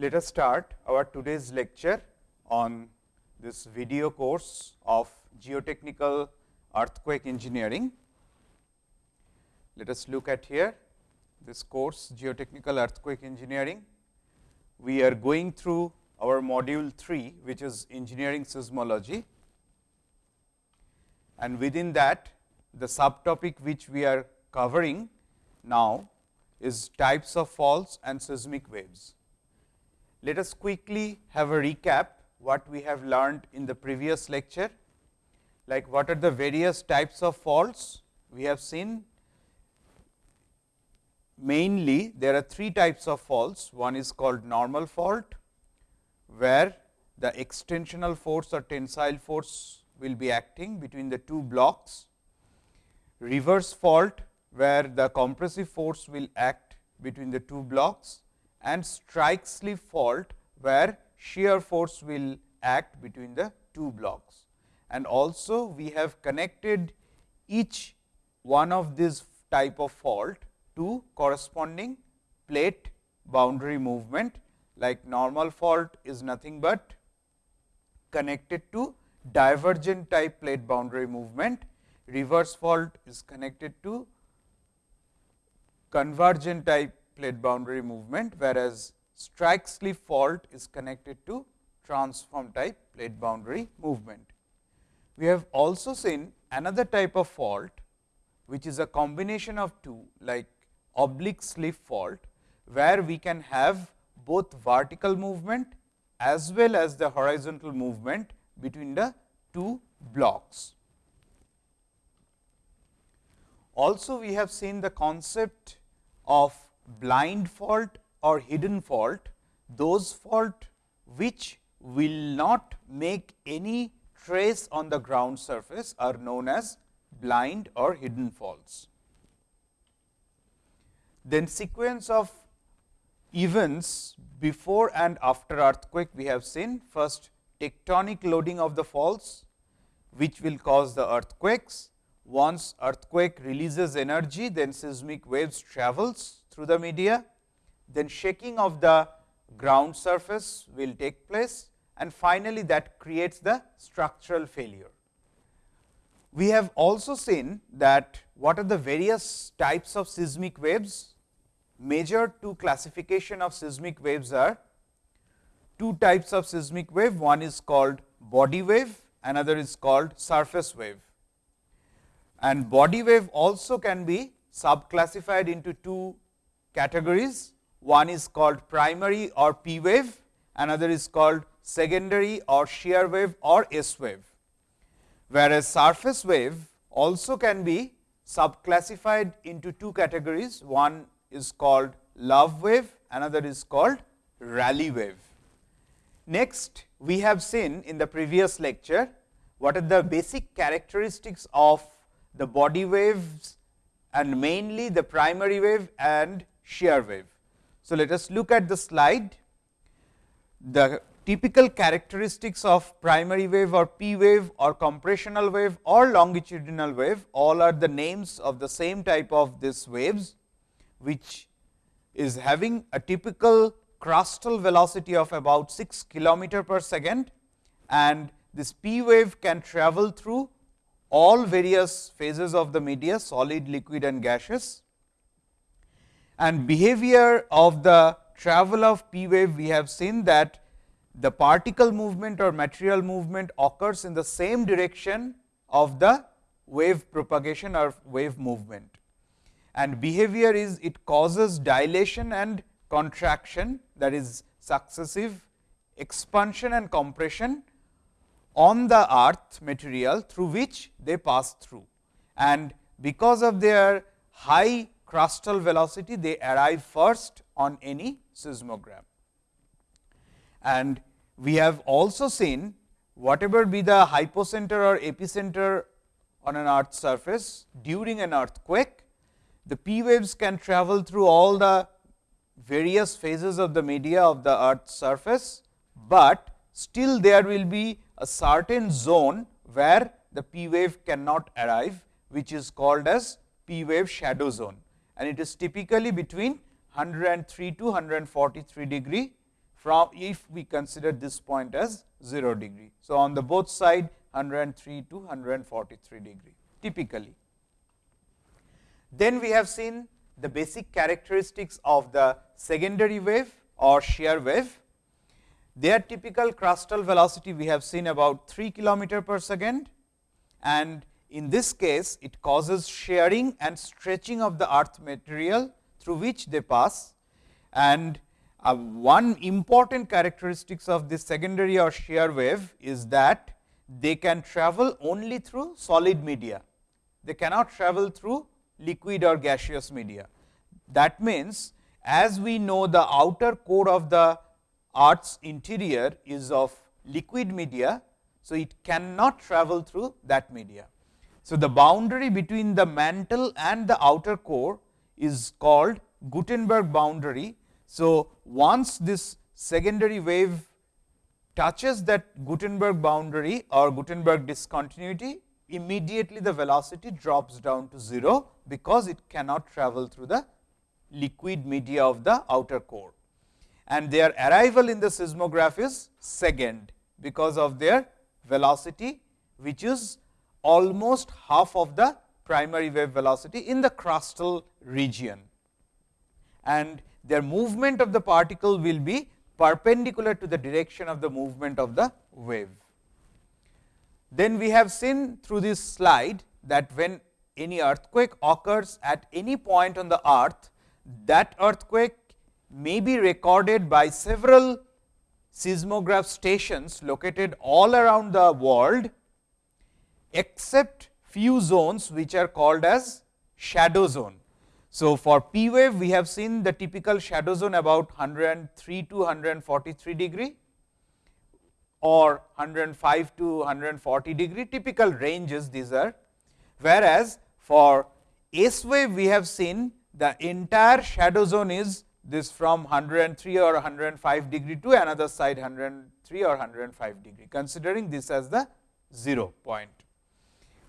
Let us start our today's lecture on this video course of geotechnical earthquake engineering. Let us look at here this course geotechnical earthquake engineering. We are going through our module 3, which is engineering seismology and within that the subtopic which we are covering now is types of faults and seismic waves. Let us quickly have a recap what we have learned in the previous lecture, like what are the various types of faults we have seen. Mainly there are three types of faults, one is called normal fault, where the extensional force or tensile force will be acting between the two blocks. Reverse fault, where the compressive force will act between the two blocks and strike slip fault, where shear force will act between the two blocks. And also we have connected each one of these type of fault to corresponding plate boundary movement like normal fault is nothing but connected to divergent type plate boundary movement, reverse fault is connected to convergent type plate boundary movement, whereas strike slip fault is connected to transform type plate boundary movement. We have also seen another type of fault, which is a combination of two like oblique slip fault, where we can have both vertical movement as well as the horizontal movement between the two blocks. Also, we have seen the concept of blind fault or hidden fault, those fault which will not make any trace on the ground surface are known as blind or hidden faults. Then sequence of events before and after earthquake we have seen first tectonic loading of the faults, which will cause the earthquakes. Once earthquake releases energy, then seismic waves travels through the media, then shaking of the ground surface will take place and finally, that creates the structural failure. We have also seen that what are the various types of seismic waves. Major two classification of seismic waves are two types of seismic wave, one is called body wave, another is called surface wave. And body wave also can be subclassified into two categories. One is called primary or P wave, another is called secondary or shear wave or S wave. Whereas, surface wave also can be subclassified into two categories. One is called love wave, another is called Rayleigh wave. Next, we have seen in the previous lecture what are the basic characteristics of the body waves and mainly the primary wave and shear wave. So, let us look at the slide. The typical characteristics of primary wave or P wave or compressional wave or longitudinal wave all are the names of the same type of these waves, which is having a typical crustal velocity of about 6 kilometer per second and this P wave can travel through all various phases of the media solid, liquid and gaseous. And behavior of the travel of P wave we have seen that the particle movement or material movement occurs in the same direction of the wave propagation or wave movement. And behavior is it causes dilation and contraction that is successive expansion and compression on the earth material through which they pass through. And because of their high crustal velocity, they arrive first on any seismogram. And we have also seen whatever be the hypocenter or epicenter on an earth surface during an earthquake, the P waves can travel through all the various phases of the media of the earth surface, but still there will be a certain zone where the P wave cannot arrive, which is called as P wave shadow zone and it is typically between 103 to 143 degree from if we consider this point as 0 degree. So, on the both side 103 to 143 degree typically. Then we have seen the basic characteristics of the secondary wave or shear wave. Their typical crustal velocity we have seen about 3 kilometer per second and in this case it causes shearing and stretching of the earth material through which they pass and uh, one important characteristics of this secondary or shear wave is that they can travel only through solid media. They cannot travel through liquid or gaseous media. That means, as we know the outer core of the earth's interior is of liquid media. So, it cannot travel through that media. So, the boundary between the mantle and the outer core is called Gutenberg boundary. So, once this secondary wave touches that Gutenberg boundary or Gutenberg discontinuity, immediately the velocity drops down to 0, because it cannot travel through the liquid media of the outer core. And their arrival in the seismograph is second, because of their velocity, which is almost half of the primary wave velocity in the crustal region. And their movement of the particle will be perpendicular to the direction of the movement of the wave. Then we have seen through this slide that when any earthquake occurs at any point on the earth, that earthquake may be recorded by several seismograph stations located all around the world, except few zones which are called as shadow zone. So, for P wave we have seen the typical shadow zone about 103 to 143 degree or 105 to 140 degree typical ranges these are. Whereas, for S wave we have seen the entire shadow zone is this from 103 or 105 degree to another side 103 or 105 degree considering this as the 0 point.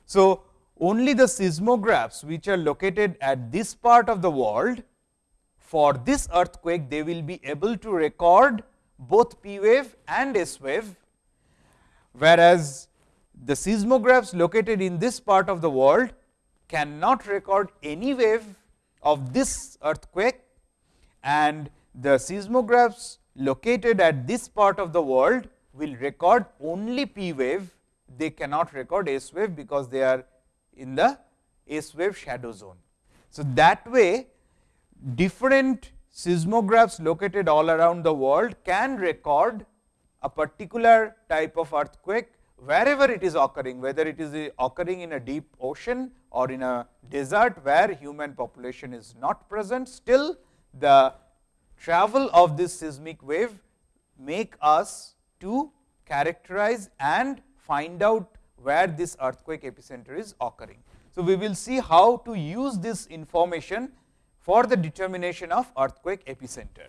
So, only the seismographs which are located at this part of the world for this earthquake they will be able to record both P wave and S wave, whereas the seismographs located in this part of the world cannot record any wave of this earthquake. And the seismographs located at this part of the world will record only P wave, they cannot record S wave because they are in the S wave shadow zone. So, that way different seismographs located all around the world can record a particular type of earthquake wherever it is occurring, whether it is uh, occurring in a deep ocean or in a desert where human population is not present, still the travel of this seismic wave make us to characterize and find out where this earthquake epicenter is occurring. So, we will see how to use this information for the determination of earthquake epicenter.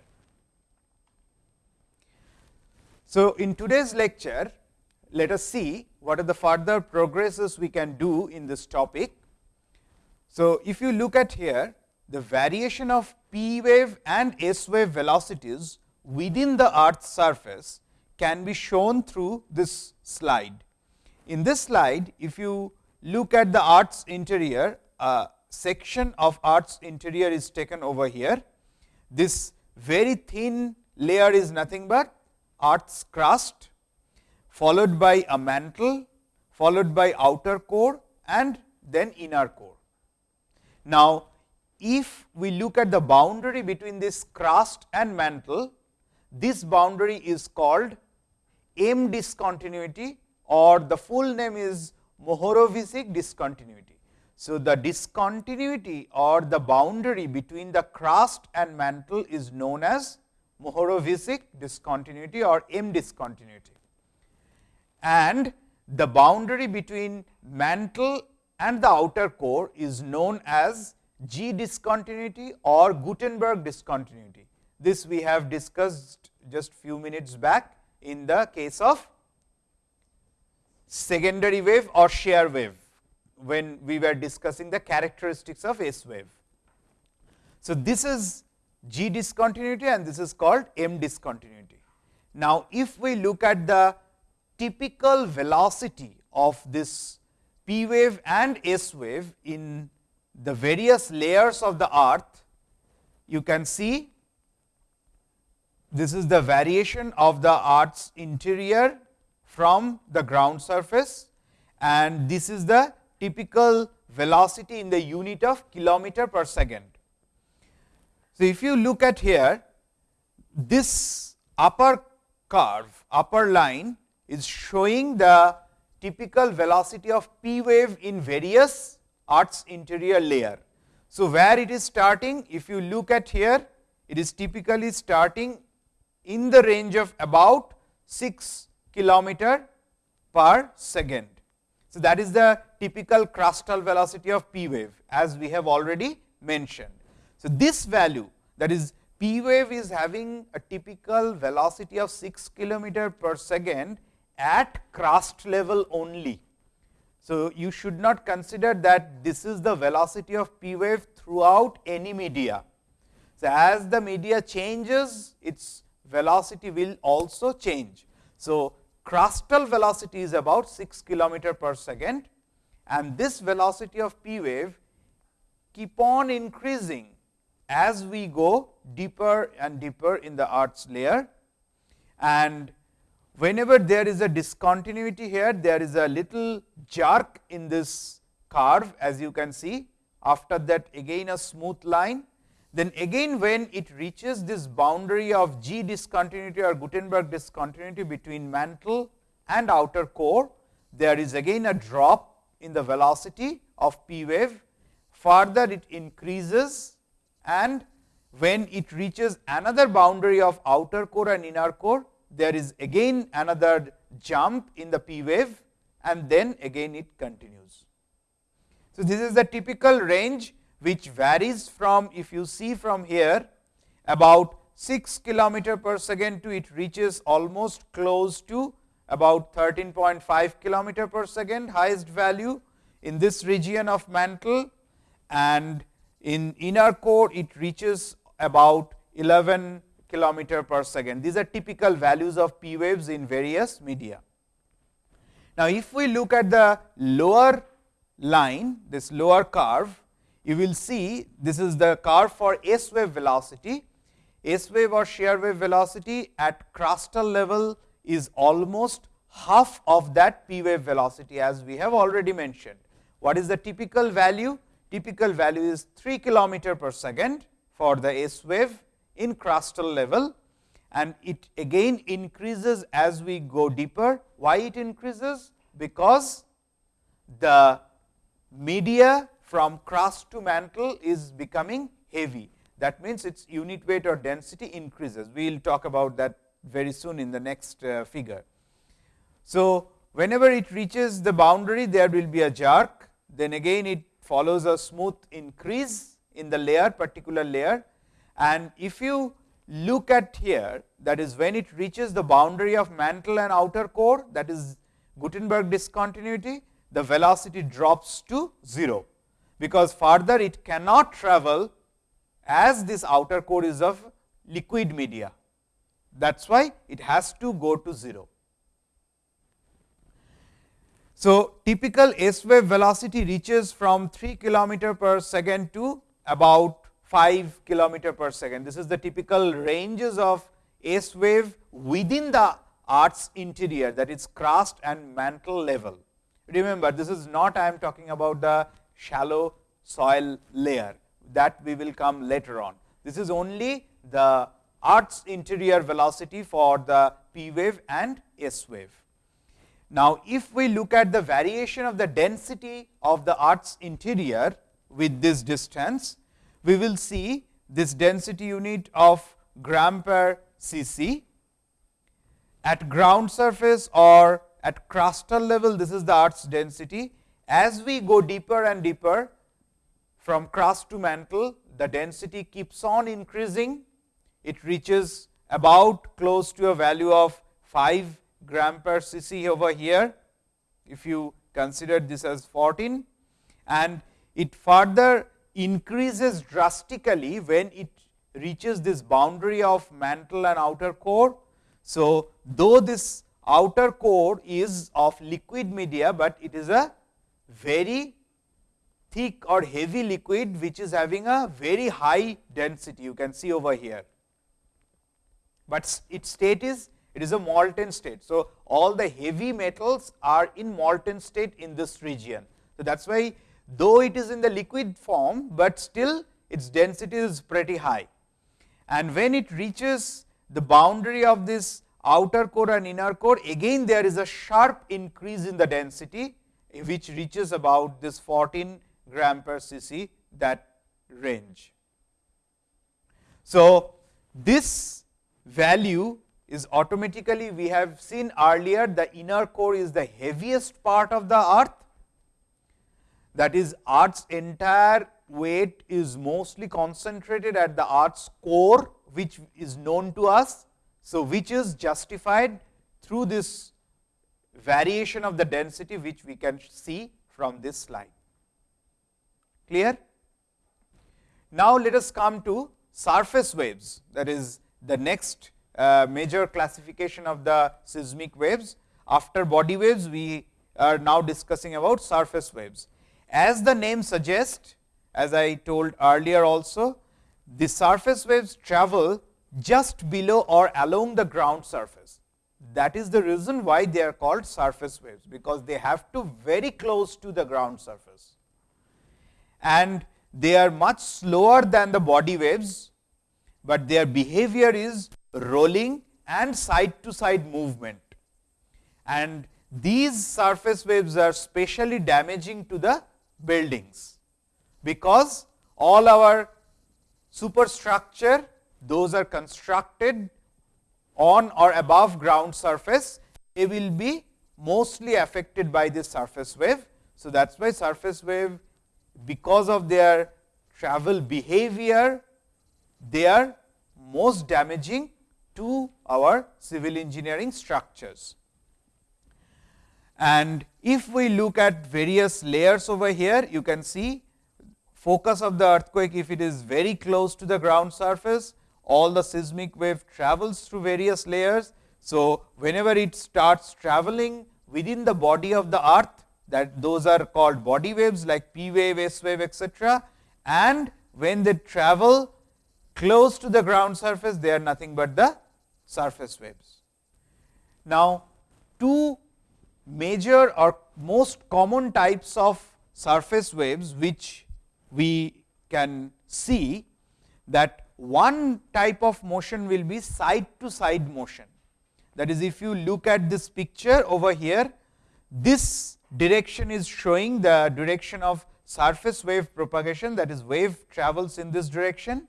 So, in today's lecture, let us see what are the further progresses we can do in this topic. So, if you look at here, the variation of p wave and s wave velocities within the earth's surface can be shown through this slide. In this slide, if you look at the earth's interior, a section of earth's interior is taken over here. This very thin layer is nothing but earth's crust, followed by a mantle, followed by outer core and then inner core. Now, if we look at the boundary between this crust and mantle, this boundary is called M discontinuity or the full name is Mohorovičić discontinuity. So, the discontinuity or the boundary between the crust and mantle is known as Mohorovičić discontinuity or M discontinuity. And the boundary between mantle and the outer core is known as G discontinuity or Gutenberg discontinuity. This we have discussed just few minutes back in the case of secondary wave or shear wave, when we were discussing the characteristics of S wave. So, this is G discontinuity and this is called M discontinuity. Now, if we look at the typical velocity of this P wave and S wave in the various layers of the earth, you can see this is the variation of the earth's interior from the ground surface and this is the typical velocity in the unit of kilometer per second. So, if you look at here, this upper curve, upper line is showing the typical velocity of P wave in various Earth's interior layer. So, where it is starting, if you look at here, it is typically starting in the range of about 6 kilometer per second. So, that is the typical crustal velocity of P wave as we have already mentioned. So, this value that is P wave is having a typical velocity of 6 kilometer per second at crust level only. So, you should not consider that this is the velocity of P wave throughout any media. So, as the media changes its velocity will also change. So, crustal velocity is about 6 kilometer per second and this velocity of P wave keep on increasing as we go deeper and deeper in the earth's layer. And whenever there is a discontinuity here, there is a little jerk in this curve as you can see. After that again a smooth line. Then again when it reaches this boundary of G discontinuity or Gutenberg discontinuity between mantle and outer core, there is again a drop in the velocity of P wave. Further it increases and when it reaches another boundary of outer core and inner core, there is again another jump in the P wave and then again it continues. So, this is the typical range which varies from if you see from here about 6 kilometer per second to it reaches almost close to about 13.5 kilometer per second highest value in this region of mantle and in inner core it reaches about 11 kilometer per second. These are typical values of P waves in various media. Now, if we look at the lower line, this lower curve, you will see this is the curve for S wave velocity. S wave or shear wave velocity at crustal level is almost half of that P wave velocity as we have already mentioned. What is the typical value? Typical value is 3 kilometer per second for the S wave in crustal level and it again increases as we go deeper. Why it increases? Because the media from crust to mantle is becoming heavy. That means, its unit weight or density increases. We will talk about that very soon in the next uh, figure. So, whenever it reaches the boundary, there will be a jerk, then again it follows a smooth increase in the layer, particular layer. And if you look at here, that is when it reaches the boundary of mantle and outer core, that is Gutenberg discontinuity, the velocity drops to 0, because further it cannot travel as this outer core is of liquid media. That is why it has to go to 0. So, typical S wave velocity reaches from 3 kilometer per second to about 5 kilometer per second. This is the typical ranges of S wave within the earth's interior that is crust and mantle level. Remember this is not I am talking about the shallow soil layer that we will come later on. This is only the earth's interior velocity for the P wave and S wave. Now, if we look at the variation of the density of the earth's interior with this distance, we will see this density unit of gram per cc at ground surface or at crustal level this is the earth's density. As we go deeper and deeper from crust to mantle the density keeps on increasing. It reaches about close to a value of 5 gram per cc over here, if you consider this as 14 and it further increases drastically when it reaches this boundary of mantle and outer core. So, though this outer core is of liquid media, but it is a very thick or heavy liquid which is having a very high density you can see over here. But its state is it is a molten state. So, all the heavy metals are in molten state in this region. So, that is why though it is in the liquid form, but still its density is pretty high. And when it reaches the boundary of this outer core and inner core, again there is a sharp increase in the density, which reaches about this 14 gram per cc that range. So, this value is automatically we have seen earlier the inner core is the heaviest part of the earth that is earth's entire weight is mostly concentrated at the earth's core which is known to us. So, which is justified through this variation of the density which we can see from this slide. Clear? Now, let us come to surface waves that is the next uh, major classification of the seismic waves. After body waves, we are now discussing about surface waves. As the name suggests, as I told earlier also, the surface waves travel just below or along the ground surface. That is the reason why they are called surface waves, because they have to very close to the ground surface. And they are much slower than the body waves, but their behavior is rolling and side to side movement. And these surface waves are specially damaging to the buildings, because all our superstructure those are constructed on or above ground surface, they will be mostly affected by this surface wave. So, that is why surface wave because of their travel behavior, they are most damaging to our civil engineering structures. And if we look at various layers over here, you can see focus of the earthquake if it is very close to the ground surface, all the seismic wave travels through various layers. So, whenever it starts traveling within the body of the earth that those are called body waves like P wave, S wave etc. and when they travel close to the ground surface they are nothing but the surface waves. Now, two major or most common types of surface waves which we can see that one type of motion will be side to side motion. That is if you look at this picture over here, this direction is showing the direction of surface wave propagation that is wave travels in this direction,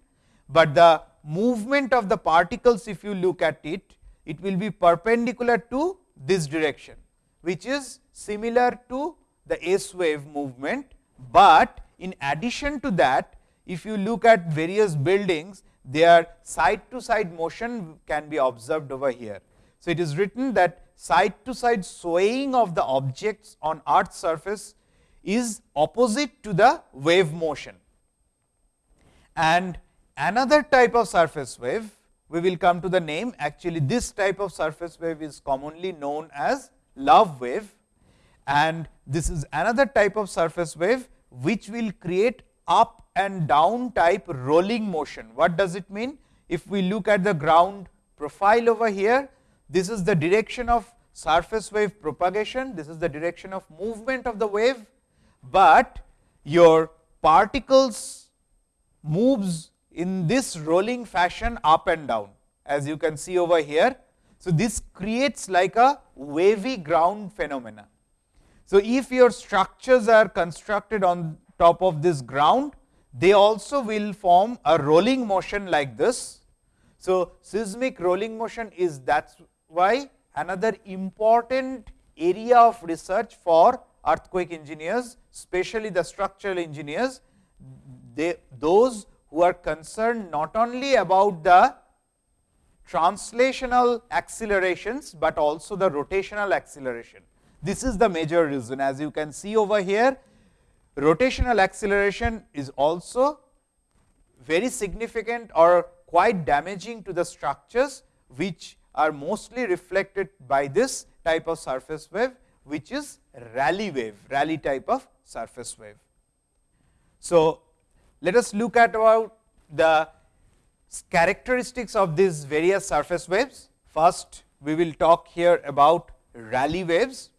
but the movement of the particles if you look at it, it will be perpendicular to this direction, which is similar to the S wave movement, but in addition to that if you look at various buildings their side to side motion can be observed over here. So, it is written that side to side swaying of the objects on earth surface is opposite to the wave motion. And another type of surface wave, we will come to the name actually this type of surface wave is commonly known as love wave and this is another type of surface wave which will create up and down type rolling motion. What does it mean? If we look at the ground profile over here, this is the direction of surface wave propagation, this is the direction of movement of the wave, but your particles moves in this rolling fashion up and down as you can see over here. So, this creates like a wavy ground phenomena. So, if your structures are constructed on top of this ground, they also will form a rolling motion like this. So, seismic rolling motion is that is why another important area of research for earthquake engineers, especially the structural engineers, they, those who are concerned not only about the translational accelerations, but also the rotational acceleration. This is the major reason as you can see over here rotational acceleration is also very significant or quite damaging to the structures which are mostly reflected by this type of surface wave, which is Rayleigh wave, Rayleigh type of surface wave. So, let us look at about the characteristics of these various surface waves. First, we will talk here about Rayleigh waves.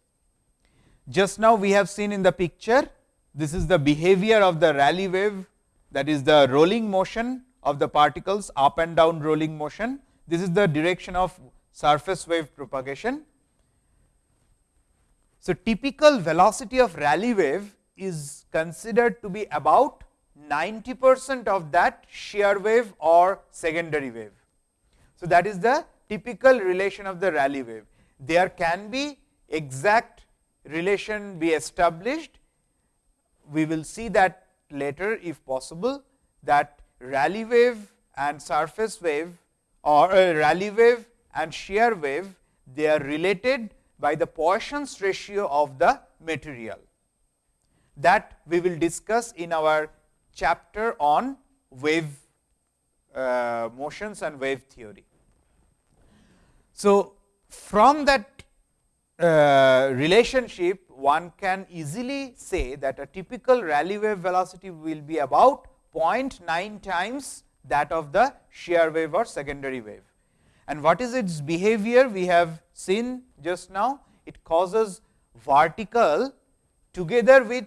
Just now we have seen in the picture, this is the behavior of the Rayleigh wave that is the rolling motion of the particles up and down rolling motion. This is the direction of surface wave propagation. So, typical velocity of Rayleigh wave is considered to be about 90 percent of that shear wave or secondary wave. So, that is the typical relation of the Rayleigh wave. There can be exact relation be established. We will see that later if possible that Rayleigh wave and surface wave or uh, Rayleigh wave and shear wave they are related by the Poisson's ratio of the material that we will discuss in our chapter on wave uh, motions and wave theory. So, from that uh, relationship one can easily say that a typical Rayleigh wave velocity will be about 0.9 times that of the shear wave or secondary wave. And what is its behavior? We have seen just now, it causes vertical together with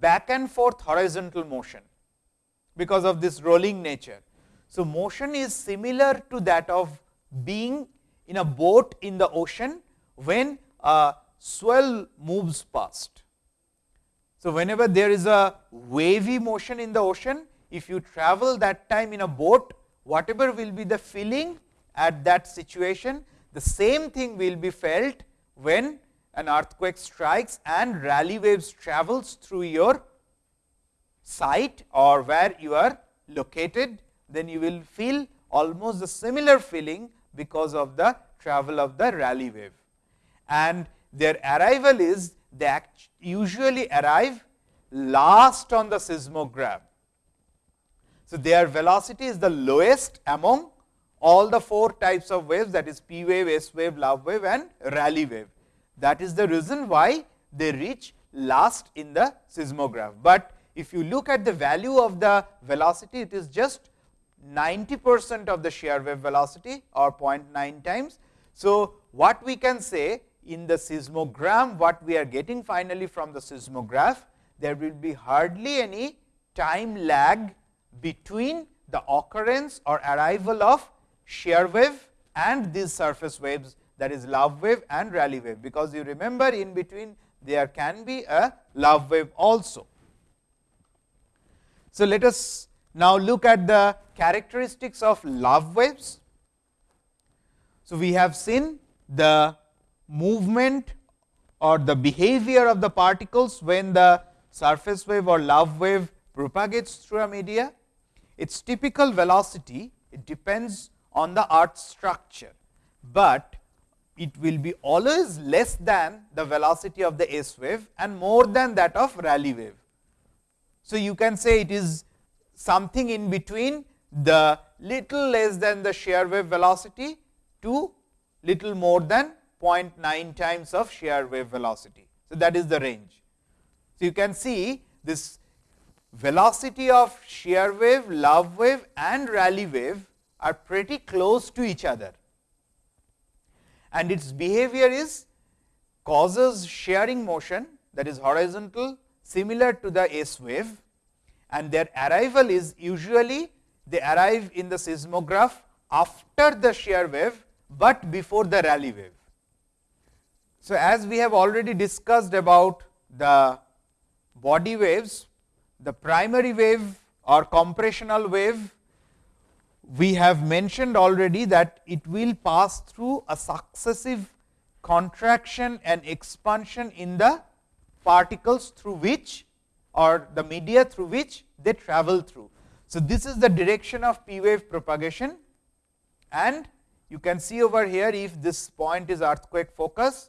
back and forth horizontal motion because of this rolling nature. So, motion is similar to that of being in a boat in the ocean when a swell moves past. So, whenever there is a wavy motion in the ocean, if you travel that time in a boat, whatever will be the feeling at that situation, the same thing will be felt when an earthquake strikes and Rayleigh waves travels through your site or where you are located, then you will feel almost the similar feeling because of the travel of the Rayleigh wave. And their arrival is they usually arrive last on the seismograph. So, their velocity is the lowest among all the four types of waves that is P wave, S wave, love wave and Rayleigh wave. That is the reason why they reach last in the seismograph. But if you look at the value of the velocity, it is just 90 percent of the shear wave velocity or 0.9 times. So, what we can say in the seismogram, what we are getting finally from the seismograph, there will be hardly any time lag between the occurrence or arrival of shear wave and these surface waves that is love wave and Rayleigh wave, because you remember in between there can be a love wave also. So, let us now look at the characteristics of love waves. So, we have seen the movement or the behavior of the particles when the surface wave or love wave propagates through a media. Its typical velocity it depends on the earth structure, but it will be always less than the velocity of the S wave and more than that of Rayleigh wave. So, you can say it is something in between the little less than the shear wave velocity to little more than 0.9 times of shear wave velocity. So, that is the range. So, you can see this velocity of shear wave, love wave and Rayleigh wave are pretty close to each other and its behavior is causes shearing motion that is horizontal similar to the S wave and their arrival is usually they arrive in the seismograph after the shear wave, but before the Rayleigh wave. So, as we have already discussed about the body waves, the primary wave or compressional wave we have mentioned already that it will pass through a successive contraction and expansion in the particles through which or the media through which they travel through. So, this is the direction of P wave propagation and you can see over here if this point is earthquake focus.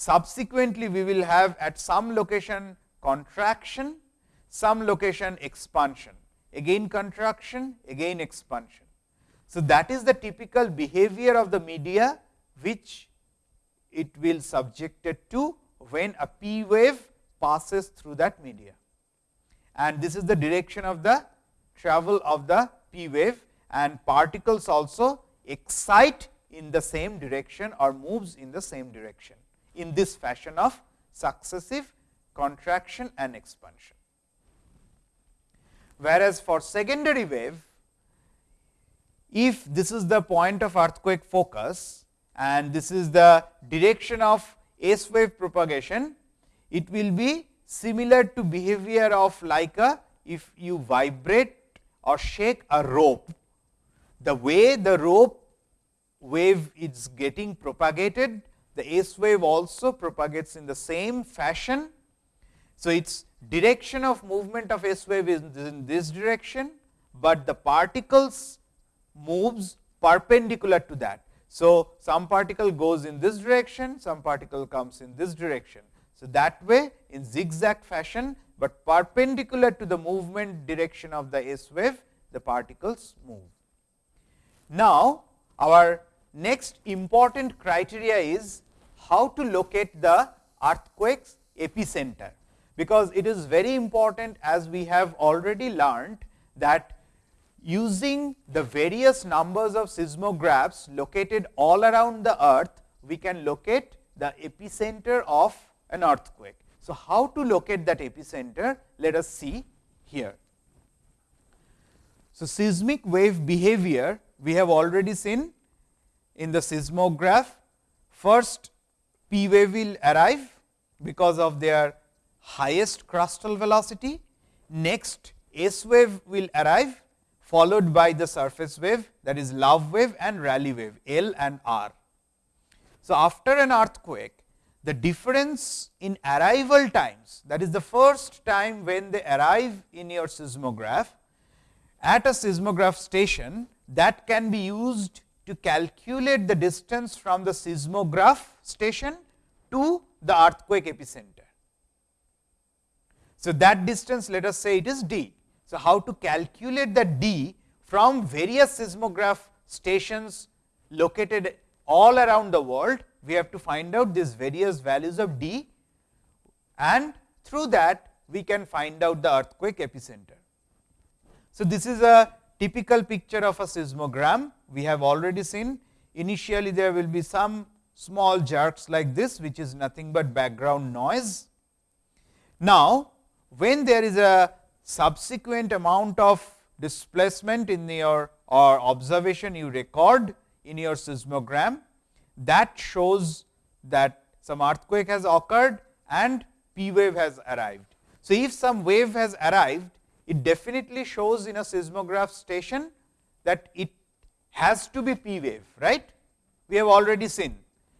Subsequently, we will have at some location contraction, some location expansion, again contraction, again expansion. So, that is the typical behavior of the media which it will subjected to when a p wave passes through that media. And this is the direction of the travel of the p wave and particles also excite in the same direction or moves in the same direction in this fashion of successive contraction and expansion. Whereas, for secondary wave, if this is the point of earthquake focus and this is the direction of S wave propagation, it will be similar to behavior of like a if you vibrate or shake a rope, the way the rope wave is getting propagated, the S wave also propagates in the same fashion. So, its direction of movement of S wave is in this direction, but the particles moves perpendicular to that. So, some particle goes in this direction, some particle comes in this direction. So, that way in zigzag fashion, but perpendicular to the movement direction of the S wave, the particles move. Now, our next important criteria is how to locate the earthquake's epicenter, because it is very important as we have already learned that using the various numbers of seismographs located all around the earth, we can locate the epicenter of an earthquake. So, how to locate that epicenter? Let us see here. So, seismic wave behavior we have already seen in the seismograph. First P wave will arrive because of their highest crustal velocity. Next S wave will arrive followed by the surface wave that is love wave and Rayleigh wave L and R. So, after an earthquake the difference in arrival times that is the first time when they arrive in your seismograph at a seismograph station that can be used to calculate the distance from the seismograph station to the earthquake epicenter. So, that distance let us say it is d. So, how to calculate the d from various seismograph stations located all around the world, we have to find out these various values of d and through that we can find out the earthquake epicenter. So, this is a typical picture of a seismogram we have already seen. Initially, there will be some small jerks like this, which is nothing but background noise. Now, when there is a subsequent amount of displacement in your or observation you record in your seismogram, that shows that some earthquake has occurred and P wave has arrived. So, if some wave has arrived, it definitely shows in a seismograph station that it has to be P wave, right. We have already seen.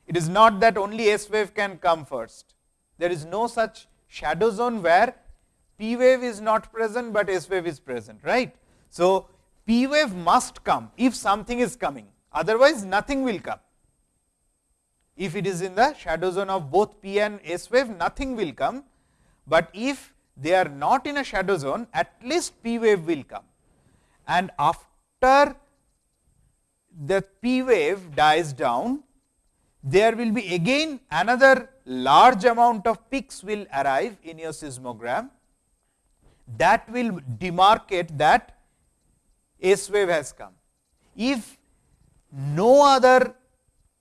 It is not that only S wave can come first. There is no such shadow zone where P wave is not present, but S wave is present, right. So, P wave must come if something is coming, otherwise nothing will come. If it is in the shadow zone of both P and S wave, nothing will come, but if they are not in a shadow zone, at least P wave will come. And after the P wave dies down, there will be again another large amount of peaks will arrive in your seismogram that will demarcate that S wave has come. If no other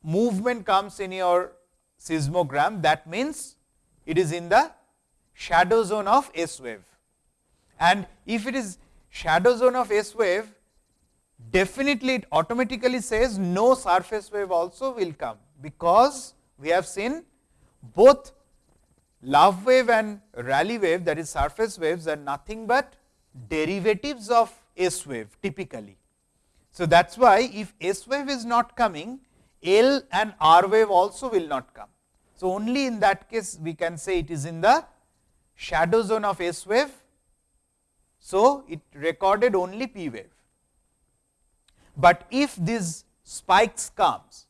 movement comes in your seismogram, that means it is in the shadow zone of S wave. And if it is shadow zone of S wave, definitely it automatically says no surface wave also will come, because we have seen both love wave and Rayleigh wave that is surface waves are nothing but derivatives of S wave typically. So, that is why if S wave is not coming, L and R wave also will not come. So, only in that case we can say it is in the shadow zone of S wave. So, it recorded only P wave. But if these spikes comes,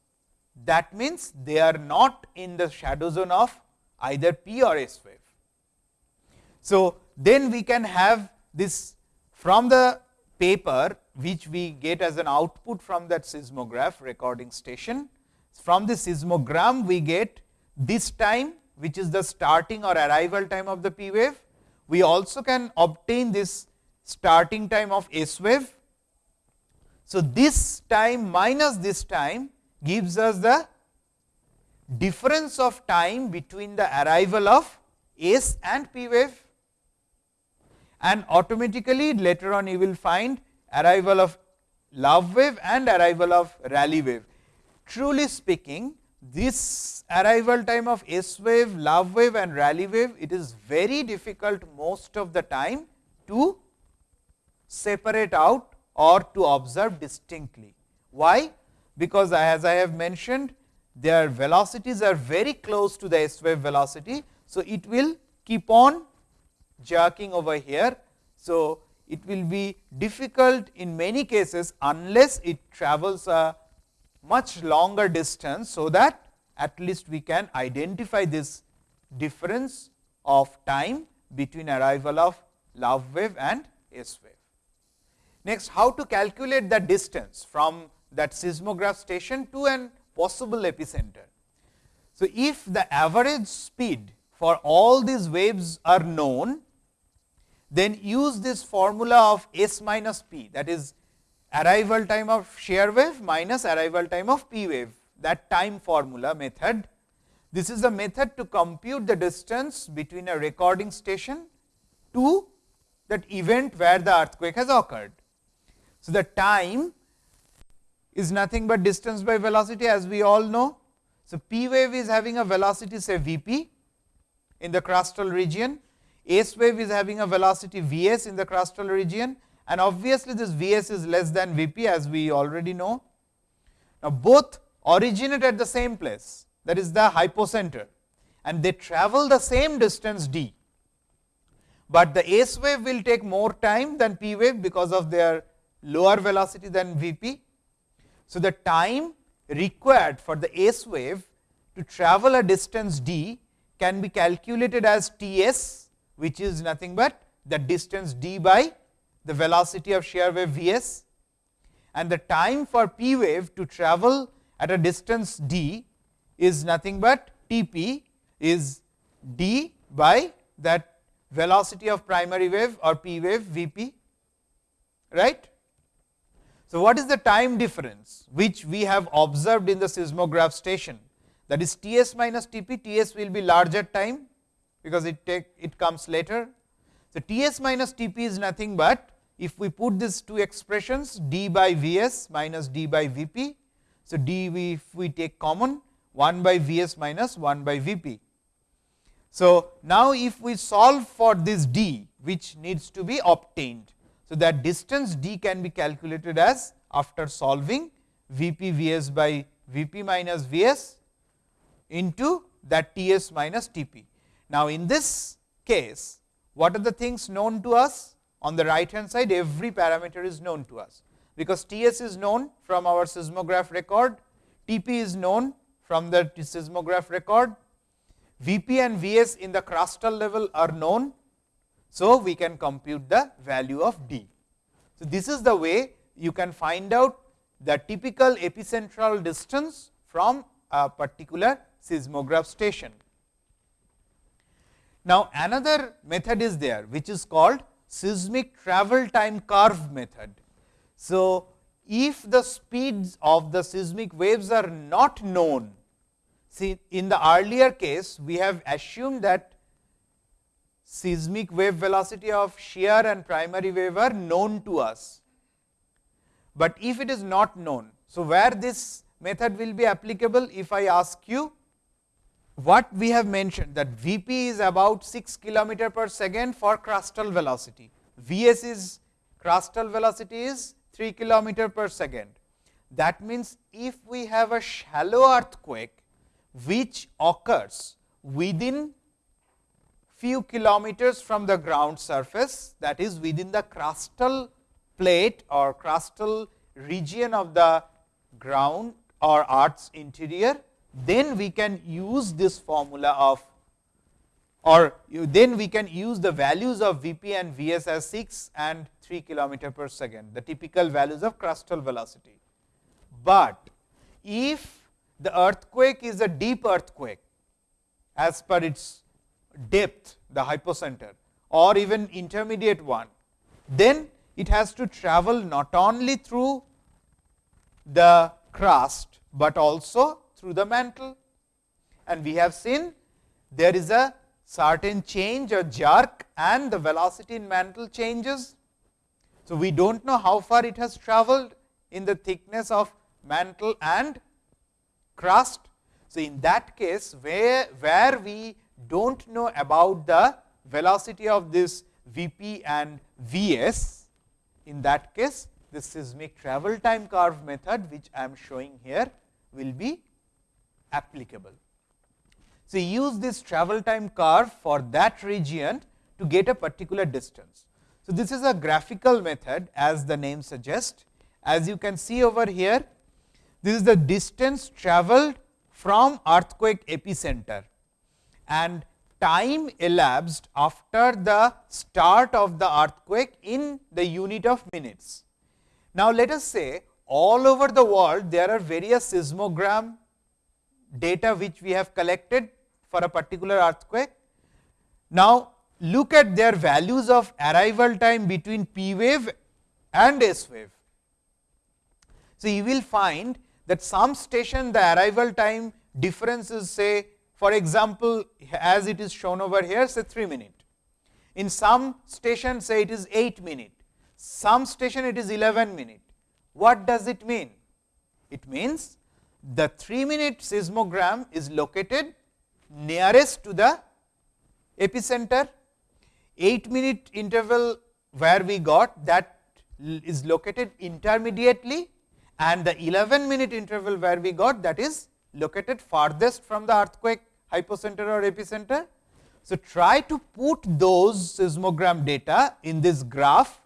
that means they are not in the shadow zone of either P or S wave. So, then we can have this from the paper which we get as an output from that seismograph recording station. From the seismogram we get this time which is the starting or arrival time of the P wave. We also can obtain this starting time of S wave. So, this time minus this time gives us the difference of time between the arrival of S and P wave and automatically later on you will find arrival of love wave and arrival of Rayleigh wave. Truly speaking this arrival time of S wave, love wave and Rayleigh wave, it is very difficult most of the time to separate out or to observe distinctly. Why? Because as I have mentioned, their velocities are very close to the S wave velocity. So, it will keep on jerking over here. So, it will be difficult in many cases unless it travels a much longer distance. So, that at least we can identify this difference of time between arrival of love wave and S wave. Next, how to calculate the distance from that seismograph station to an possible epicenter. So, if the average speed for all these waves are known, then use this formula of S minus P that is arrival time of shear wave minus arrival time of P wave that time formula method. This is a method to compute the distance between a recording station to that event where the earthquake has occurred. So, the time is nothing but distance by velocity as we all know. So, P wave is having a velocity say V p in the crustal region, S wave is having a velocity V s in the crustal region and obviously, this V s is less than V p as we already know. Now, both originate at the same place that is the hypocenter and they travel the same distance d, but the S wave will take more time than P wave because of their lower velocity than V p. So, the time required for the S wave to travel a distance d can be calculated as T s which is nothing but the distance d by the velocity of shear wave V s and the time for P wave to travel at a distance d is nothing but T p is d by that velocity of primary wave or P wave V p right. So, what is the time difference which we have observed in the seismograph station that is T s minus T p, T s will be larger time because it take it comes later. So, T s minus T p is nothing but if we put these two expressions d by V s minus d by V p so, d we if we take common 1 by V s minus 1 by V p. So, now if we solve for this d which needs to be obtained. So, that distance d can be calculated as after solving V p V s by V p minus V s into that T s minus T p. Now, in this case what are the things known to us on the right hand side every parameter is known to us because T s is known from our seismograph record, T p is known from the seismograph record, V p and V s in the crustal level are known. So, we can compute the value of D. So, this is the way you can find out the typical epicentral distance from a particular seismograph station. Now, another method is there which is called seismic travel time curve method. So, if the speeds of the seismic waves are not known, see in the earlier case we have assumed that seismic wave velocity of shear and primary wave are known to us. But if it is not known, so where this method will be applicable if I ask you what we have mentioned that V p is about 6 kilometer per second for crustal velocity, V s is crustal velocity is 3 kilometer per second. That means, if we have a shallow earthquake which occurs within few kilometers from the ground surface that is within the crustal plate or crustal region of the ground or earth's interior, then we can use this formula of or then we can use the values of V p and V s as 6 and 3 kilometer per second, the typical values of crustal velocity. But if the earthquake is a deep earthquake as per its depth, the hypocenter or even intermediate one, then it has to travel not only through the crust, but also through the mantle. And we have seen there is a certain change or jerk and the velocity in mantle changes. So, we do not know how far it has traveled in the thickness of mantle and crust. So, in that case where, where we do not know about the velocity of this V p and V s, in that case the seismic travel time curve method which I am showing here will be applicable. So, use this travel time curve for that region to get a particular distance. So, this is a graphical method as the name suggests. As you can see over here, this is the distance travelled from earthquake epicenter and time elapsed after the start of the earthquake in the unit of minutes. Now, let us say all over the world there are various seismogram data which we have collected for a particular earthquake. Now, look at their values of arrival time between P wave and S wave. So, you will find that some station the arrival time difference is say for example, as it is shown over here say 3 minute. In some station say it is 8 minute, some station it is 11 minute. What does it mean? It means the 3 minute seismogram is located nearest to the epicenter, 8 minute interval where we got that is located intermediately and the 11 minute interval where we got that is located farthest from the earthquake hypocenter or epicenter. So, try to put those seismogram data in this graph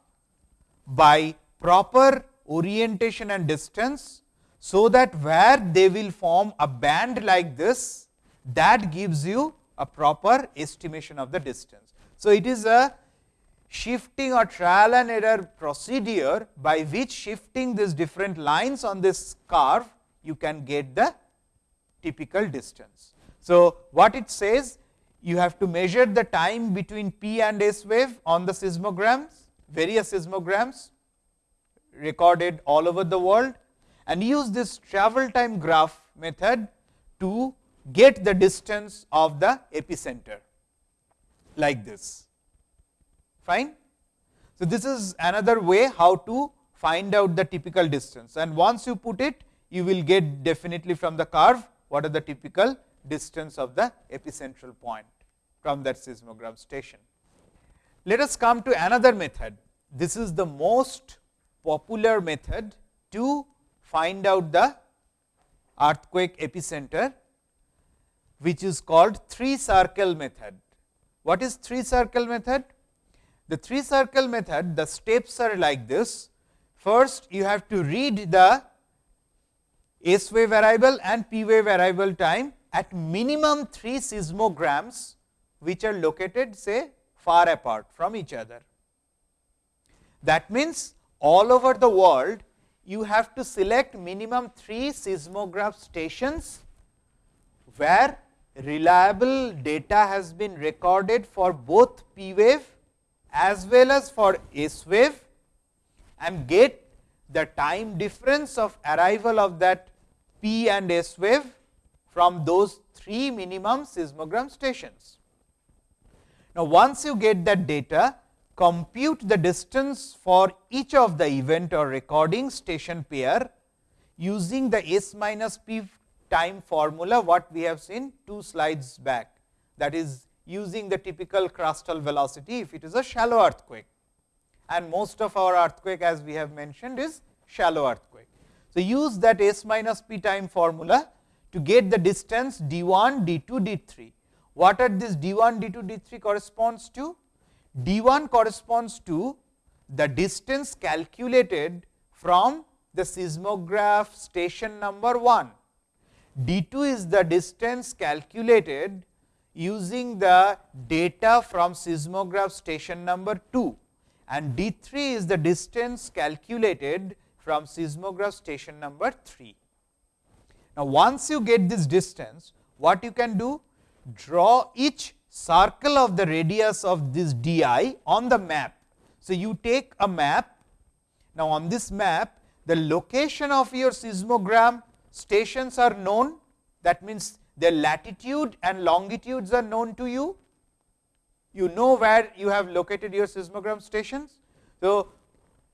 by proper orientation and distance. So, that where they will form a band like this that gives you a proper estimation of the distance. So, it is a shifting or trial and error procedure by which shifting these different lines on this curve you can get the typical distance. So, what it says you have to measure the time between P and S wave on the seismograms, various seismograms recorded all over the world and use this travel time graph method to get the distance of the epicenter like this. Fine. So, this is another way how to find out the typical distance and once you put it you will get definitely from the curve what are the typical distance of the epicentral point from that seismogram station. Let us come to another method. This is the most popular method to find out the earthquake epicenter, which is called three circle method. What is three circle method? The three circle method, the steps are like this. First, you have to read the S wave variable and P wave variable time at minimum 3 seismograms, which are located say far apart from each other. That means, all over the world you have to select minimum 3 seismograph stations, where reliable data has been recorded for both P wave as well as for S wave and get the time difference of arrival of that P and S wave from those three minimum seismogram stations. Now, once you get that data, compute the distance for each of the event or recording station pair using the S minus P time formula what we have seen two slides back that is using the typical crustal velocity if it is a shallow earthquake and most of our earthquake as we have mentioned is shallow earthquake. So, use that S minus P time formula to get the distance d 1, d 2, d 3. What are this d 1, d 2, d 3 corresponds to? d 1 corresponds to the distance calculated from the seismograph station number 1. d 2 is the distance calculated using the data from seismograph station number 2 and d 3 is the distance calculated from seismograph station number 3. Now, once you get this distance, what you can do? Draw each circle of the radius of this d i on the map. So, you take a map. Now, on this map, the location of your seismogram stations are known. That means, their latitude and longitudes are known to you. You know where you have located your seismogram stations. So,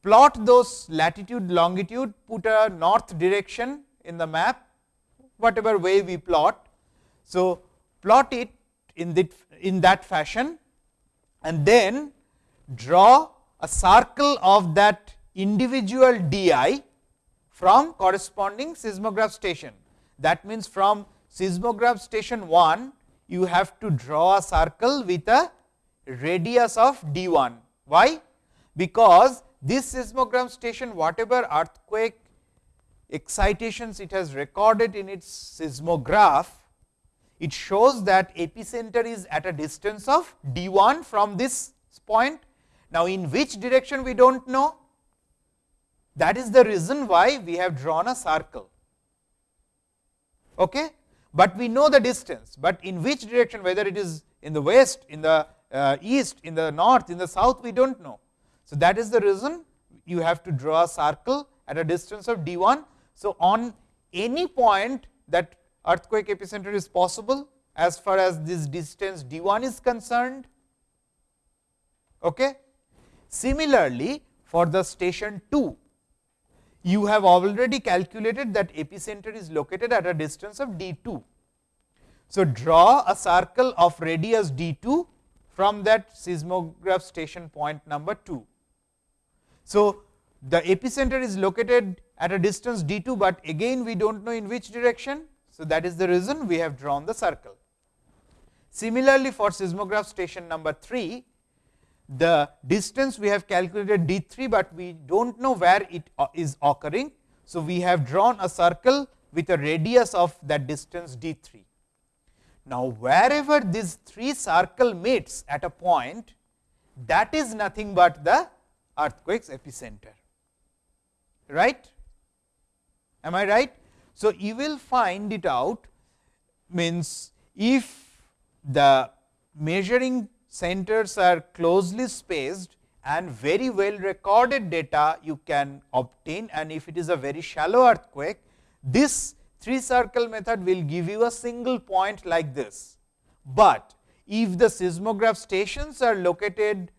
plot those latitude, longitude, put a north direction in the map, whatever way we plot. So, plot it in, the, in that fashion and then draw a circle of that individual d i from corresponding seismograph station. That means, from seismograph station 1, you have to draw a circle with a radius of d 1. Why? Because this seismogram station whatever earthquake excitations it has recorded in its seismograph, it shows that epicenter is at a distance of d 1 from this point. Now, in which direction we do not know, that is the reason why we have drawn a circle. Okay? But we know the distance, but in which direction whether it is in the west, in the uh, east, in the north, in the south we do not know. So, that is the reason you have to draw a circle at a distance of d 1. So, on any point that earthquake epicenter is possible as far as this distance d 1 is concerned. Okay. Similarly, for the station 2, you have already calculated that epicenter is located at a distance of d 2. So, draw a circle of radius d 2 from that seismograph station point number 2. So, the epicenter is located at a distance d 2, but again we do not know in which direction. So, that is the reason we have drawn the circle. Similarly, for seismograph station number 3, the distance we have calculated d 3, but we do not know where it uh, occurring. So, we have drawn a circle with a radius of that distance d 3. Now, wherever this 3 circle meets at a point, that is nothing but the earthquake's epicenter, right? Am I right? So, you will find it out means if the measuring centers are closely spaced and very well recorded data you can obtain and if it is a very shallow earthquake, this 3 circle method will give you a single point like this. But if the seismograph stations are located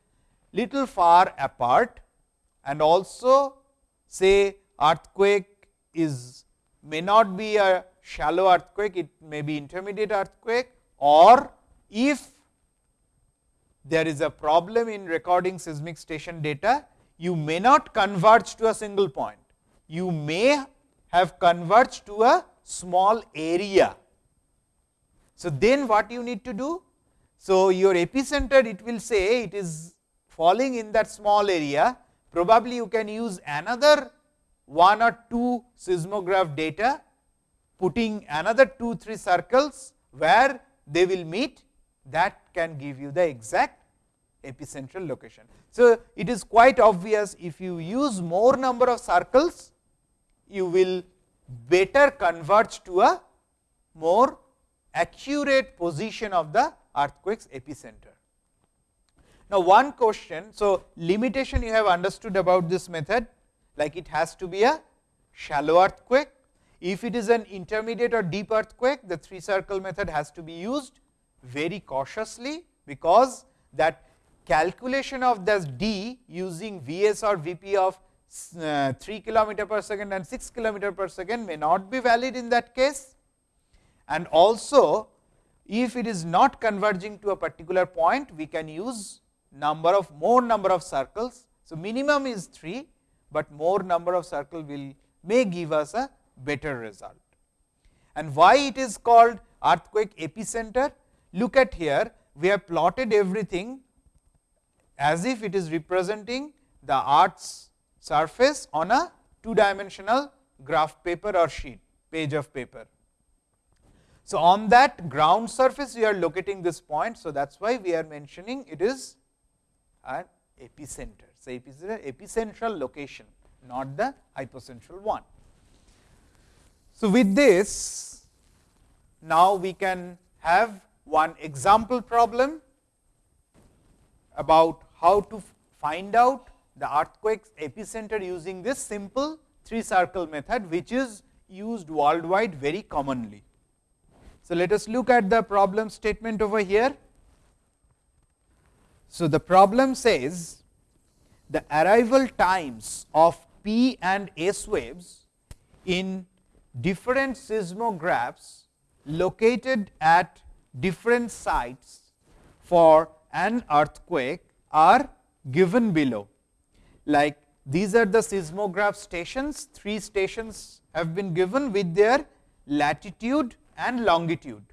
little far apart and also say earthquake is may not be a shallow earthquake, it may be intermediate earthquake or if there is a problem in recording seismic station data, you may not converge to a single point. You may have converged to a small area. So, then what you need to do? So, your epicenter it will say it is falling in that small area, probably you can use another one or two seismograph data, putting another 2 3 circles where they will meet that can give you the exact epicentral location. So, it is quite obvious if you use more number of circles, you will better converge to a more accurate position of the earthquake's epicenter. Now, one question, so limitation you have understood about this method like it has to be a shallow earthquake. If it is an intermediate or deep earthquake, the 3 circle method has to be used very cautiously, because that calculation of this d using Vs or Vp of uh, 3 kilometer per second and 6 kilometer per second may not be valid in that case. And also if it is not converging to a particular point, we can use number of more number of circles. So, minimum is 3, but more number of circle will may give us a better result. And why it is called earthquake epicenter? Look at here, we have plotted everything as if it is representing the earth's surface on a two dimensional graph paper or sheet page of paper. So, on that ground surface we are locating this point. So, that is why we are mentioning it is an epicenter. So, an epicentral location not the hypocentral one. So, with this now we can have one example problem about how to find out the earthquake's epicenter using this simple three circle method, which is used worldwide very commonly. So, let us look at the problem statement over here. So, the problem says the arrival times of P and S waves in different seismographs located at different sites for an earthquake are given below. Like these are the seismograph stations, three stations have been given with their latitude and longitude.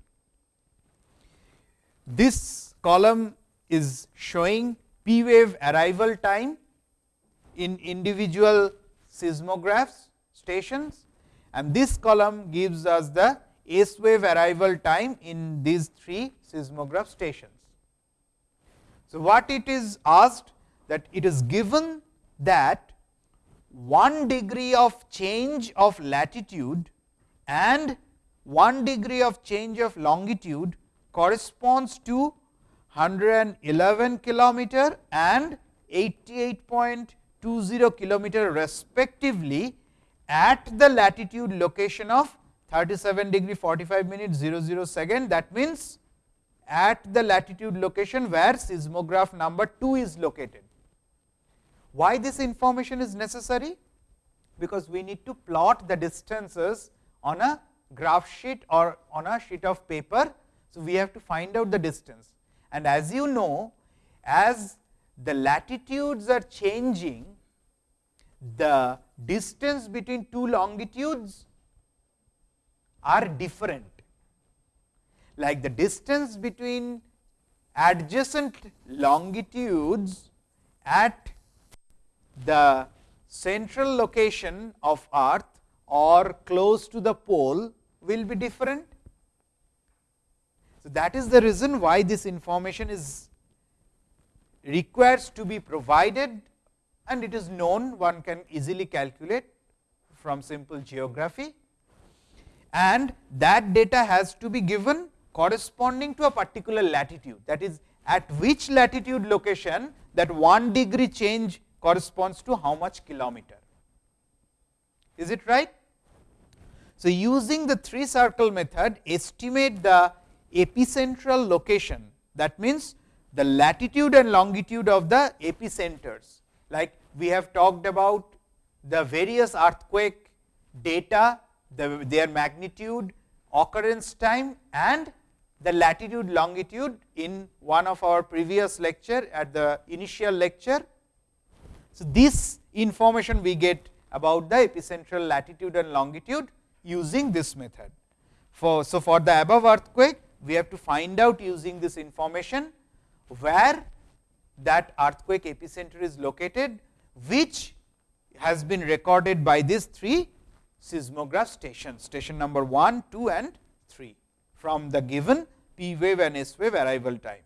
This column is showing P wave arrival time in individual seismographs stations and this column gives us the S wave arrival time in these three seismograph stations. So, what it is asked that it is given that 1 degree of change of latitude and 1 degree of change of longitude corresponds to 111 kilometer and 88.20 kilometer respectively at the latitude location of 37 degree 45 minutes 00 second that means at the latitude location where seismograph number 2 is located. Why this information is necessary? Because we need to plot the distances on a graph sheet or on a sheet of paper. So, we have to find out the distance and as you know as the latitudes are changing the distance between two longitudes are different like the distance between adjacent longitudes at the central location of earth or close to the pole will be different. So, that is the reason why this information is requires to be provided and it is known one can easily calculate from simple geography and that data has to be given corresponding to a particular latitude that is at which latitude location that 1 degree change corresponds to how much kilometer. Is it right? So, using the three circle method estimate the epicentral location that means the latitude and longitude of the epicenters like we have talked about the various earthquake data, the, their magnitude, occurrence time and the latitude longitude in one of our previous lecture at the initial lecture. So, this information we get about the epicentral latitude and longitude using this method. For, so, for the above earthquake we have to find out using this information where that earthquake epicenter is located which has been recorded by these three seismograph stations station number 1, 2 and 3 from the given P wave and S wave arrival time.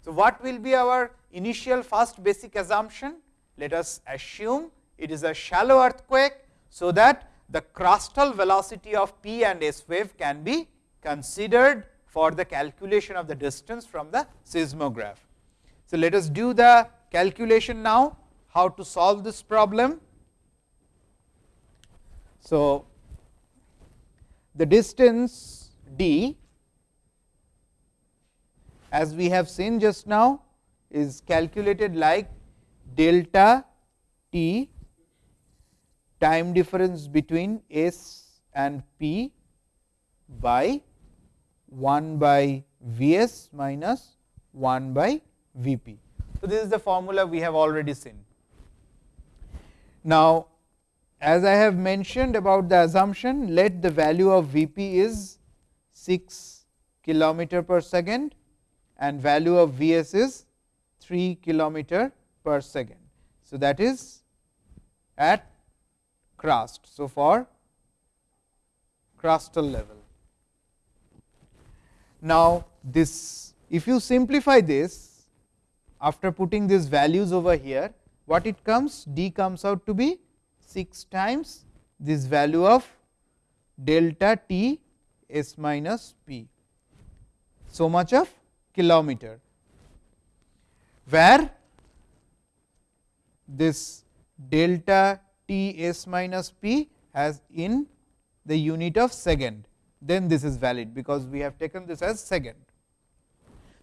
So, what will be our initial first basic assumption? Let us assume it is a shallow earthquake. So, that the crustal velocity of P and S wave can be considered for the calculation of the distance from the seismograph. So, let us do the calculation now how to solve this problem. So, the distance d as we have seen just now is calculated like delta t time difference between S and P by 1 by V s minus 1 by V p. So, this is the formula we have already seen. Now, as I have mentioned about the assumption, let the value of V p is 6 kilometer per second and value of V s is 3 kilometer per second. So, that is at crust. So, for crustal level. Now, this if you simplify this after putting these values over here, what it comes d comes out to be 6 times this value of delta t s minus p. So much of kilometer, where this delta t s minus p has in the unit of second, then this is valid, because we have taken this as second.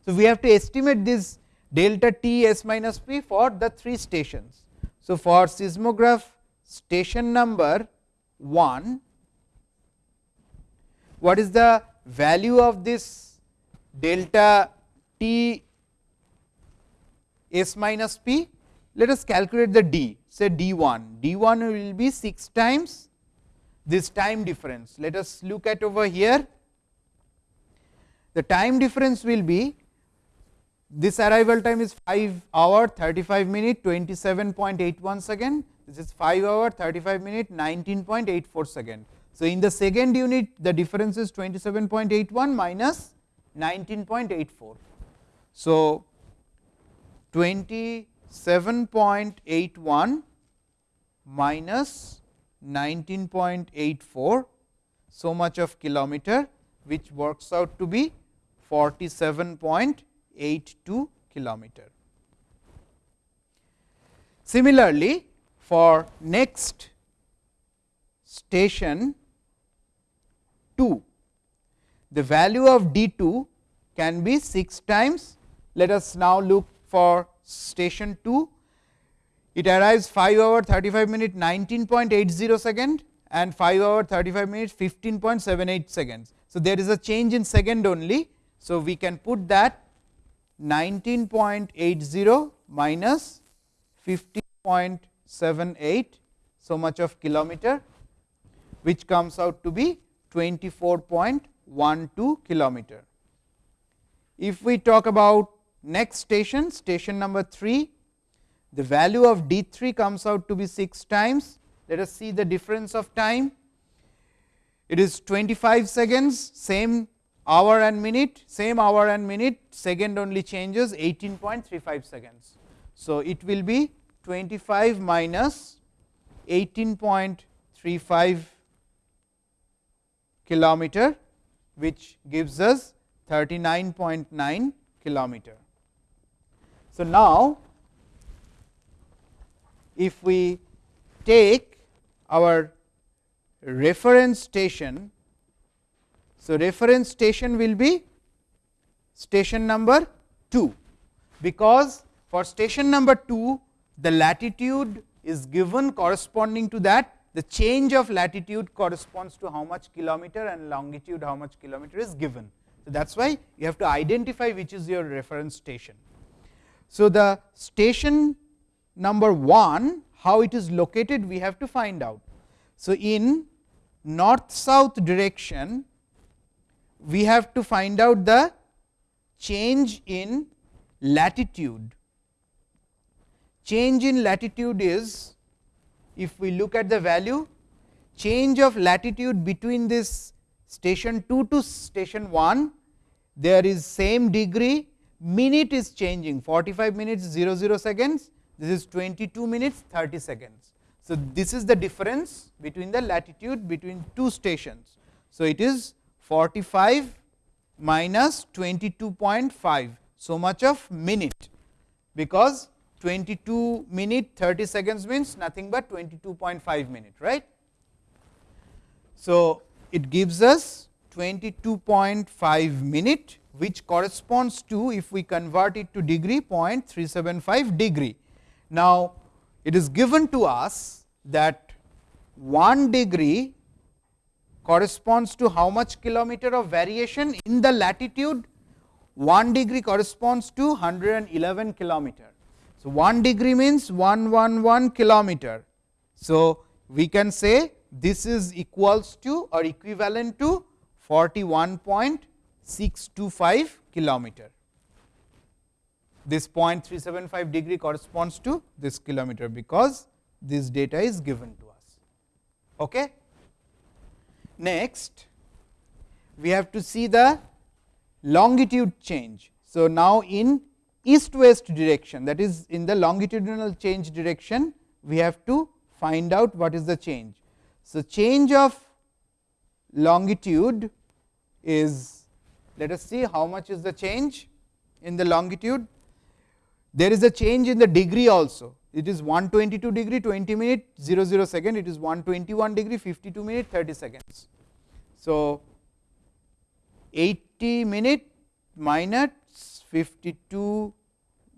So, we have to estimate this delta t s minus p for the three stations. So, for seismograph station number 1, what is the value of this delta t s minus p? Let us calculate the d, say d 1, d 1 will be 6 times this time difference. Let us look at over here, the time difference will be this arrival time is 5 hour 35 minute 27.81 second, this is 5 hour 35 minute 19.84 second. So, in the second unit the difference is 27.81 minus 19.84. So, 27.81 minus 19.84 so much of kilometer which works out to be 47.82 kilometer. Similarly, for next station 2, the value of d 2 can be 6 times. Let us now look for station 2 it arrives 5 hour 35 minute 19.80 second and 5 hour 35 minutes 15.78 seconds. So, there is a change in second only. So, we can put that 19.80 minus 15.78 so much of kilometer which comes out to be 24.12 kilometer. If we talk about next station, station number 3, the value of d 3 comes out to be 6 times. Let us see the difference of time. It is 25 seconds, same hour and minute, same hour and minute, second only changes 18.35 seconds. So, it will be 25 minus 18.35 kilometer, which gives us 39.9 kilometer. So, now if we take our reference station. So, reference station will be station number 2, because for station number 2 the latitude is given corresponding to that the change of latitude corresponds to how much kilometer and longitude how much kilometer is given. So, that is why you have to identify which is your reference station. So, the station number 1 how it is located we have to find out. So, in north south direction we have to find out the change in latitude. Change in latitude is if we look at the value change of latitude between this station 2 to station 1 there is same degree minute is changing 45 minutes 00 seconds this is 22 minutes 30 seconds. So, this is the difference between the latitude between two stations. So, it is 45 minus 22.5 so much of minute, because 22 minute 30 seconds means nothing but 22.5 minute right. So, it gives us 22.5 minute which corresponds to if we convert it to degree 0.375 degree. Now, it is given to us that 1 degree corresponds to how much kilometer of variation in the latitude 1 degree corresponds to 111 kilometer. So, 1 degree means 111 kilometer. So, we can say this is equals to or equivalent to 41.625 kilometer this 0.375 degree corresponds to this kilometer, because this data is given to us. Okay. Next, we have to see the longitude change. So, now in east west direction that is in the longitudinal change direction, we have to find out what is the change. So, change of longitude is let us see how much is the change in the longitude. There is a change in the degree also. It is 122 degree 20 minute 00 second. It is 121 degree 52 minute 30 seconds. So, 80 minute minus 52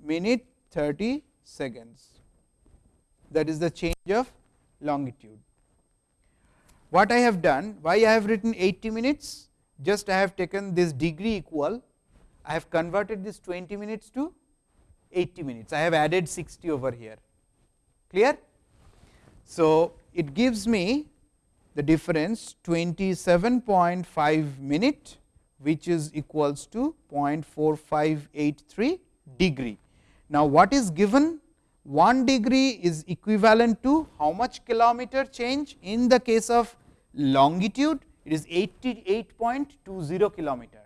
minute 30 seconds. That is the change of longitude. What I have done why I have written 80 minutes? Just I have taken this degree equal. I have converted this 20 minutes to 80 minutes I have added 60 over here clear. So, it gives me the difference 27.5 minute which is equals to 0.4583 degree. Now, what is given 1 degree is equivalent to how much kilometer change in the case of longitude it is 88.20 kilometer.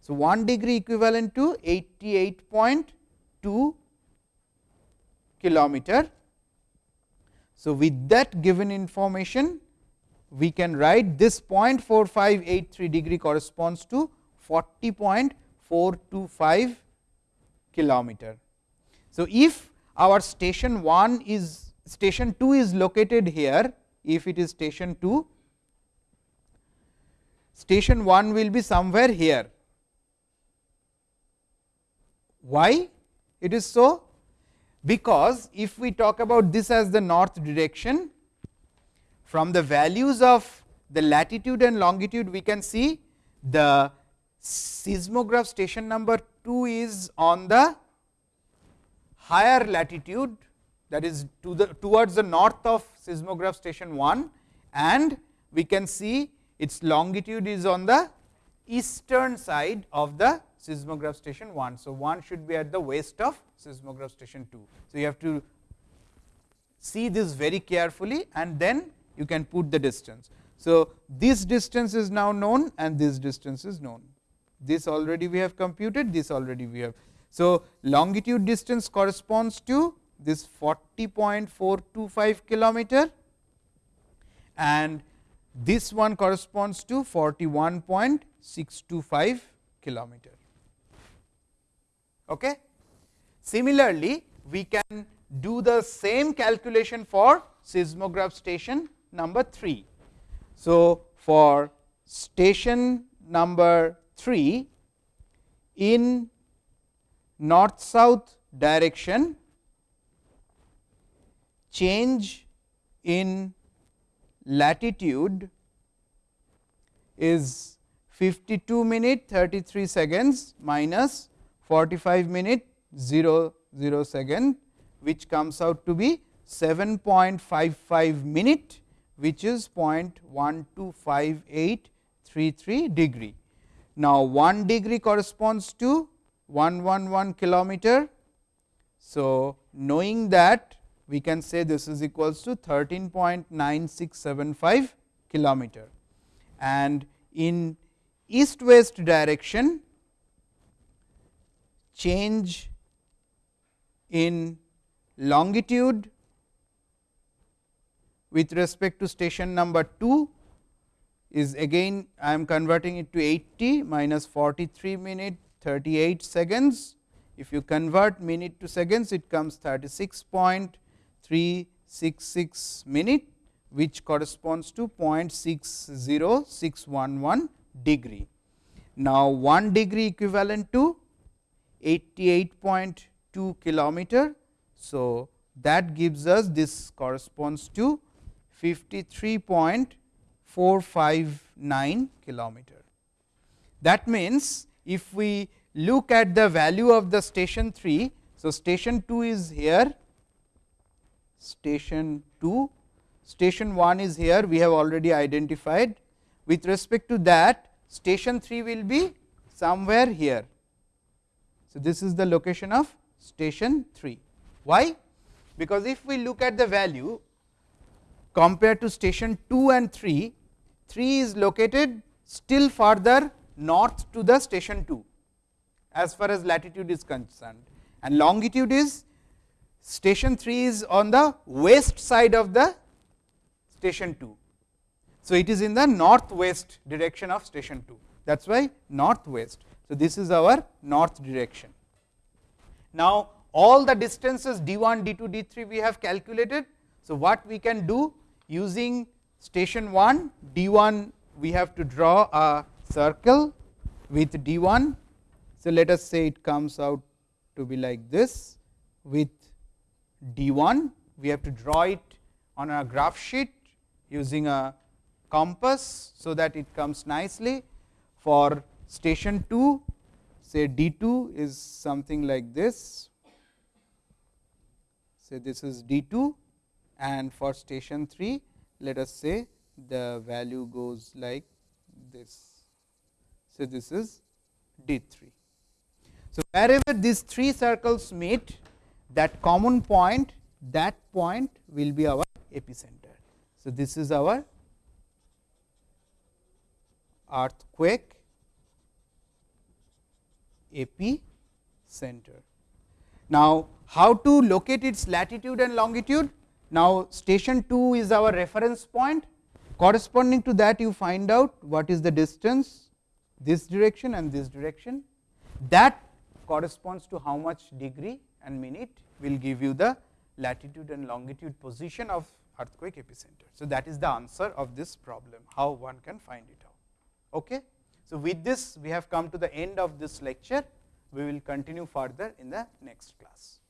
So, 1 degree equivalent to 88.2 kilometer. So, with that given information we can write this 0.4583 degree corresponds to 40.425 kilometer. So, if our station 1 is station 2 is located here, if it is station 2, station 1 will be somewhere here. Why it is so? Because if we talk about this as the north direction, from the values of the latitude and longitude we can see the seismograph station number 2 is on the higher latitude that is to the towards the north of seismograph station 1 and we can see its longitude is on the eastern side of the seismograph station 1. So, 1 should be at the west of seismograph station 2. So, you have to see this very carefully and then you can put the distance. So, this distance is now known and this distance is known. This already we have computed, this already we have. So, longitude distance corresponds to this 40.425 kilometer and this one corresponds to 41.625 kilometer. Okay. Similarly, we can do the same calculation for seismograph station number 3. So, for station number 3 in north south direction change in latitude is 52 minute 33 seconds minus 45 minute 0 0 second which comes out to be 7.55 minute which is 0.125833 degree. Now, 1 degree corresponds to 111 kilometer. So, knowing that we can say this is equals to 13.9675 kilometer and in east west direction change in longitude with respect to station number 2 is again I am converting it to 80 minus 43 minute 38 seconds. If you convert minute to seconds it comes 36.366 minute which corresponds to 0.60611 degree. Now, 1 degree equivalent to 88.2 kilometer. So, that gives us this corresponds to 53.459 kilometer. That means, if we look at the value of the station 3. So, station 2 is here, station 2, station 1 is here we have already identified. With respect to that station 3 will be somewhere here. So, this is the location of station 3. Why? Because if we look at the value compared to station 2 and 3, 3 is located still further north to the station 2 as far as latitude is concerned and longitude is station 3 is on the west side of the station 2. So, it is in the northwest direction of station 2 that is why northwest. So, this is our north direction. Now, all the distances d 1, d 2, d 3 we have calculated. So, what we can do using station 1 d 1 we have to draw a circle with d 1. So, let us say it comes out to be like this with d 1 we have to draw it on a graph sheet using a compass. So, that it comes nicely for station 2 say d 2 is something like this say this is d 2 and for station 3 let us say the value goes like this. So, this is d 3. So, wherever these three circles meet that common point that point will be our epicenter. So, this is our earthquake epicenter. Now, how to locate its latitude and longitude? Now, station 2 is our reference point corresponding to that you find out what is the distance this direction and this direction that corresponds to how much degree and minute will give you the latitude and longitude position of earthquake epicenter. So, that is the answer of this problem how one can find it out. Okay. So, with this we have come to the end of this lecture, we will continue further in the next class.